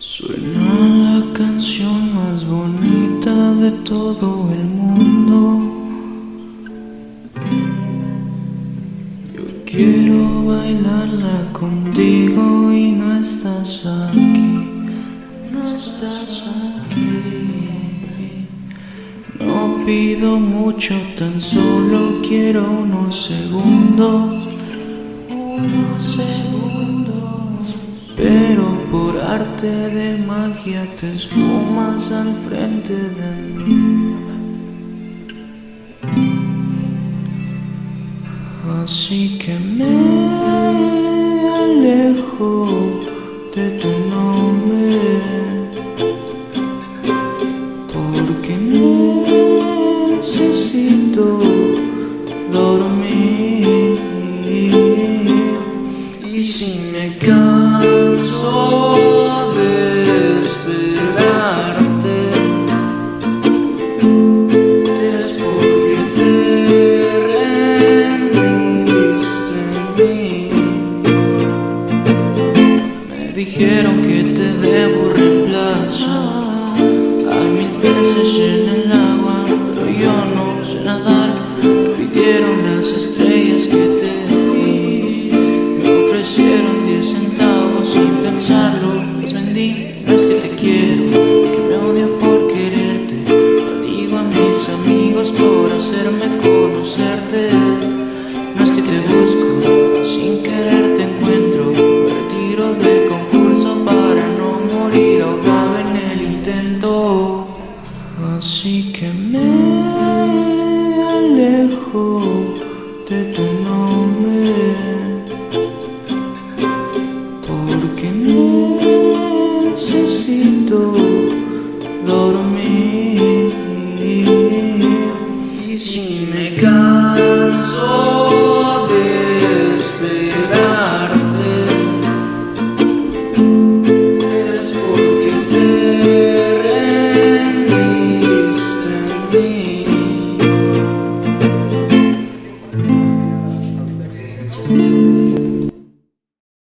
Suena la canción más bonita de todo el mundo. Yo quiero bailarla contigo y no estás aquí. No estás aquí. No pido mucho, tan solo quiero unos segundos. Unos segundos. Pero arte de magia te esfumas al frente de mí. Así que me alejo de tu nombre. Porque necesito dormir. Y si me canso dijeron que te debo reemplazo. Hay mil peces en el agua, pero yo no sé nadar. Pidieron las estrellas de tu nombre. Porque necesito dormir. Y si me canso